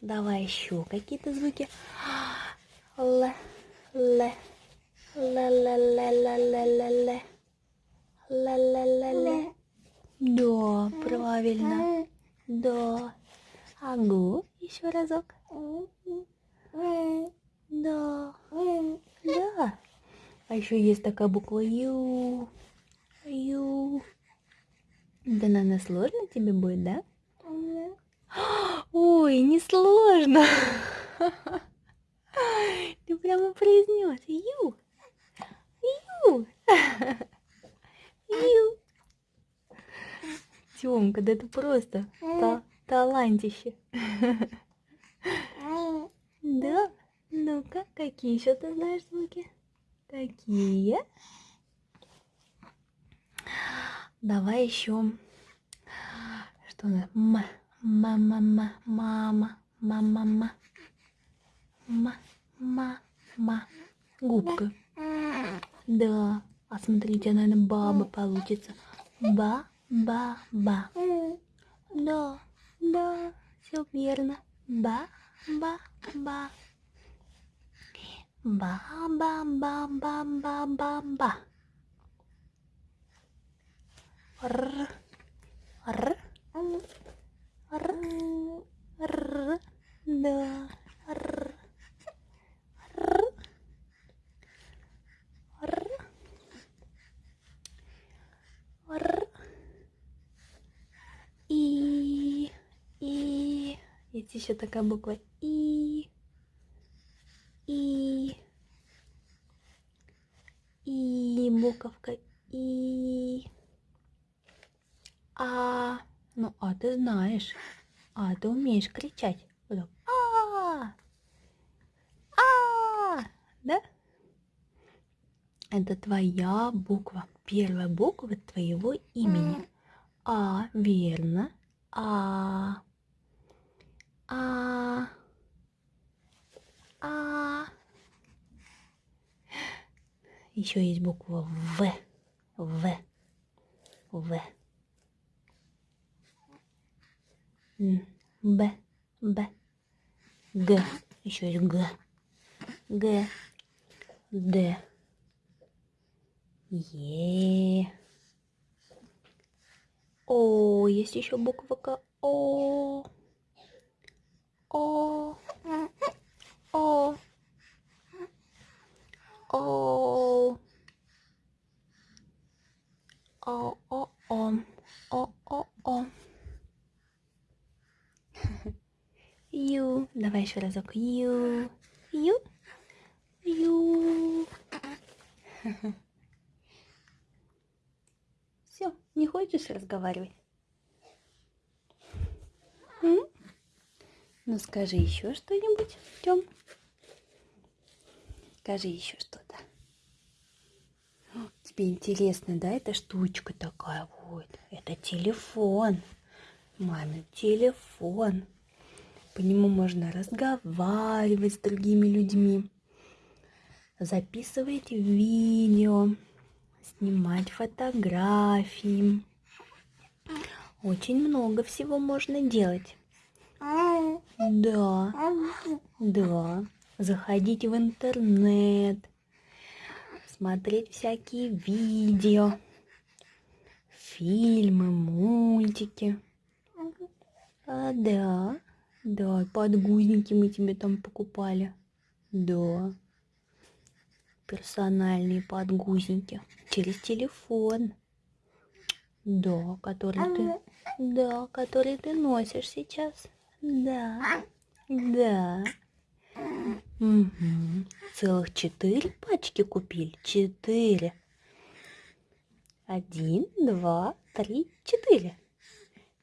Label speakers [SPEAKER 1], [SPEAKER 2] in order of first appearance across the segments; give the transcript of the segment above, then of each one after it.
[SPEAKER 1] Давай еще какие-то звуки. Л, л, л, л, л, л, л, л, л. Ла-ла-ла-ла. Да, правильно. Да. Агу. Еще разок. Да. Да. А еще есть такая буква Ю. Ю. Да, наверное, сложно тебе будет, да? Ой, не сложно. Ты прямо произнес Ю. Ю. Ю. Тёмка, да это просто та талантище. Да? Ну-ка, какие еще ты знаешь звуки? Какие? Давай еще. Что у нас? М, мама, мама, мама, мама, Мама-ма. Ма-ма-ма. Губка. Да. А смотрите, наверное, баба получится. Ба-ба-ба. Да, да, все верно. Ба-ба-ба. Ба-ба-ба-ба-ба-ба-ба. Р. Р. Р. Р да, р, р, р, р, и, и, есть еще такая буква и, и, и, буковка и, а, ну а ты знаешь, а ты умеешь кричать, вот так, а, а, да? Это твоя буква, первая буква твоего имени. А, верно. А, а, а. Еще есть буква В. В. В. Б. Б. Г. Еще есть Г. Г. Д. Е. О, есть еще буква К. О. О. О. О. О, о, о. О, о. Ю. Давай еще разок. Ю. Ю. Ю. Все, не хочешь разговаривать? М? Ну скажи еще что-нибудь, Тем. Скажи еще что-то. Тебе интересно, да, эта штучка такая вот? Это телефон. Мамин телефон. По нему можно разговаривать с другими людьми, записывать видео, снимать фотографии. Очень много всего можно делать. Да, да. Заходить в интернет, смотреть всякие видео, фильмы, мультики. А, да, да, подгузники мы тебе там покупали. Да, персональные подгузники через телефон. Да, который ты, да, который ты носишь сейчас. Да, да. Мгм. Целых четыре пачки купили. Четыре. Один, два, три, четыре.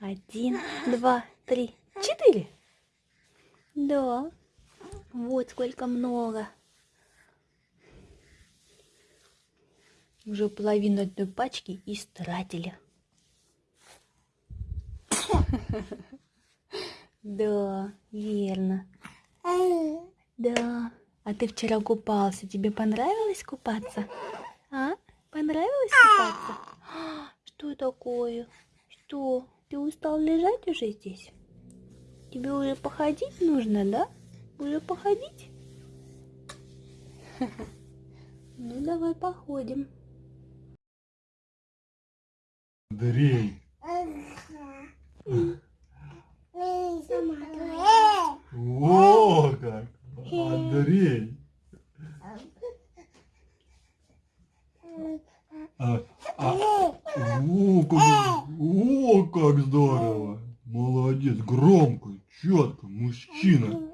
[SPEAKER 1] Один, два, три, четыре. Да. Вот сколько много. Уже половину одной пачки истратили. Да, верно. Да. А ты вчера купался. Тебе понравилось купаться? А? Понравилось купаться? Что такое? Что? Ты устал лежать уже здесь? Тебе уже походить нужно, да? Уже походить? Ну, давай походим.
[SPEAKER 2] Андрей. О, как! Андрей. А, а, о, как, о, как здорово! Молодец, громко, четко, мужчина.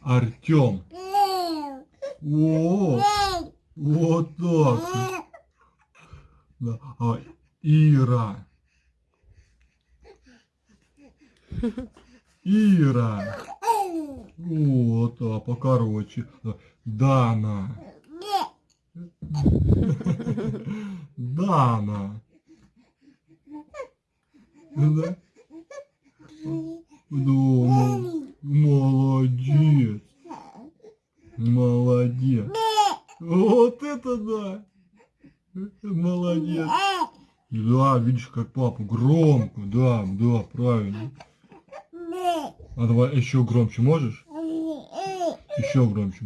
[SPEAKER 2] Артем. О, вот так. Да. А, Ира. Ира. Вот, а покороче. Дана. Дана. Да? Молодец. Молодец. Вот это да. Молодец. Да, видишь, как папа громко. Да, да, правильно. А давай еще громче можешь? Еще громче.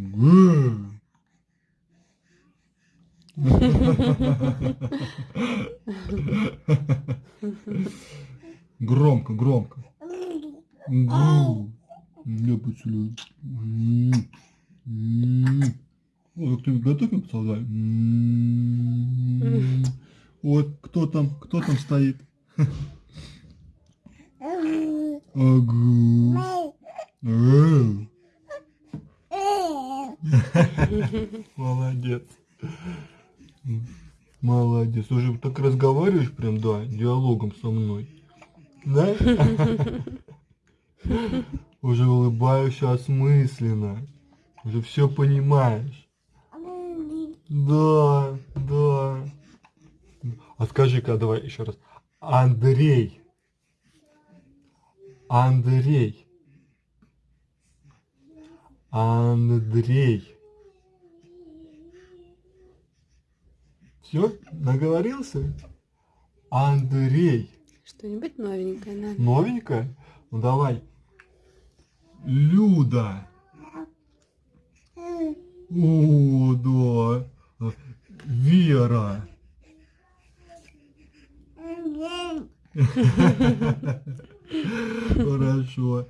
[SPEAKER 2] Громко, громко. Я поцелую. М. М. О, как ты готовим поцеловай? М. Вот, кто там, кто там стоит? Агу. Молодец. Молодец. Уже так разговариваешь прям, да, диалогом со мной. Да? Уже улыбаешься осмысленно. Уже все понимаешь. Да, да. А скажи-ка, давай еще раз. Андрей. Андрей. Андрей. Все? Наговорился? Андрей.
[SPEAKER 1] Что-нибудь новенькое надо.
[SPEAKER 2] Новенькое? Ну давай. Люда. О, да. Вера. Хорошо.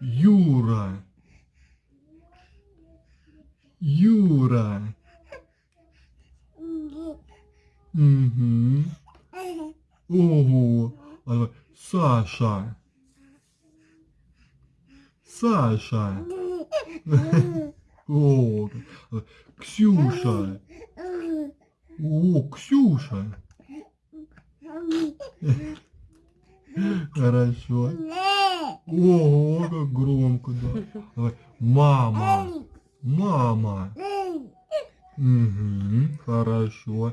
[SPEAKER 2] Юра. Юра. Угу. Ого. Саша. Саша. О, Ксюша. О, Ксюша. Хорошо. Ого, как громко, да. Давай. Мама. Мама. Угу, хорошо.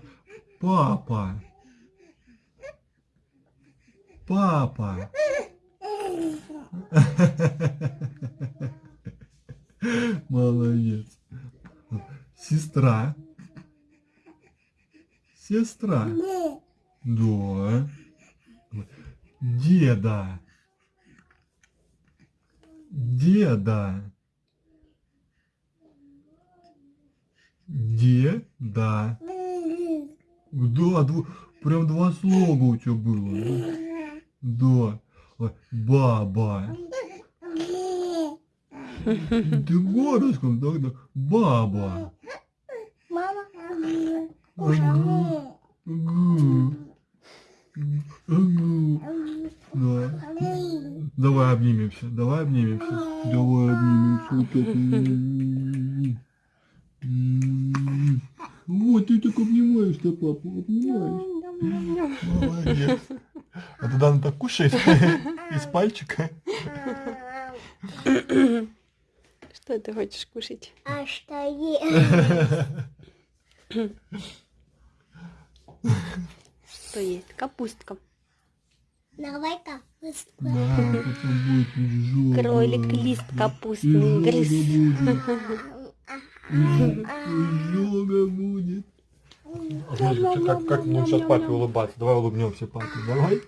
[SPEAKER 2] Папа. Папа. Молодец. Сестра. Сестра. Да. Деда. Деда. Деда. Да, дв- прям два слога у тебя было. Да. Баба. Ты городском, так, да. Баба. Ага. Ага. Ага. Да. Давай обнимемся, давай обнимемся. Давай обнимемся. Вот ты так обнимаешь-то папу, обнимаешь. Молодец. А туда она так кушает из пальчика.
[SPEAKER 1] Что ты хочешь кушать?
[SPEAKER 3] А что есть?
[SPEAKER 1] Что есть? Капустка.
[SPEAKER 3] Давай-ка.
[SPEAKER 2] Да, потом будет изжога.
[SPEAKER 1] Кролик лист капустный грыз.
[SPEAKER 2] будет. Изжога будет. Как, как мы сейчас папе улыбаться? Давай улыбнемся папе, давай.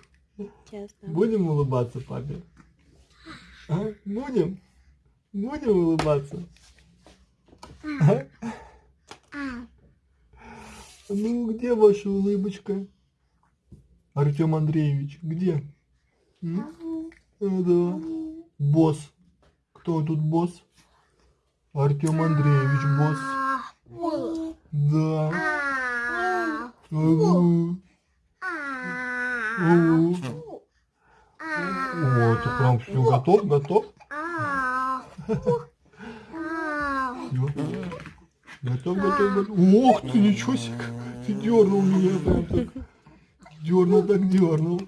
[SPEAKER 1] Честно.
[SPEAKER 2] Будем улыбаться папе? А? Будем? Будем улыбаться? А. Ну, где ваша улыбочка? Артем Андреевич, где? М? Да. Босс. Кто тут босс? Артем Андреевич, босс. Да. О, ты прям все готов, готов? Готов, готов, готов. Ох ты, ничего себе. Дернул меня прям так. Дернул так дернул.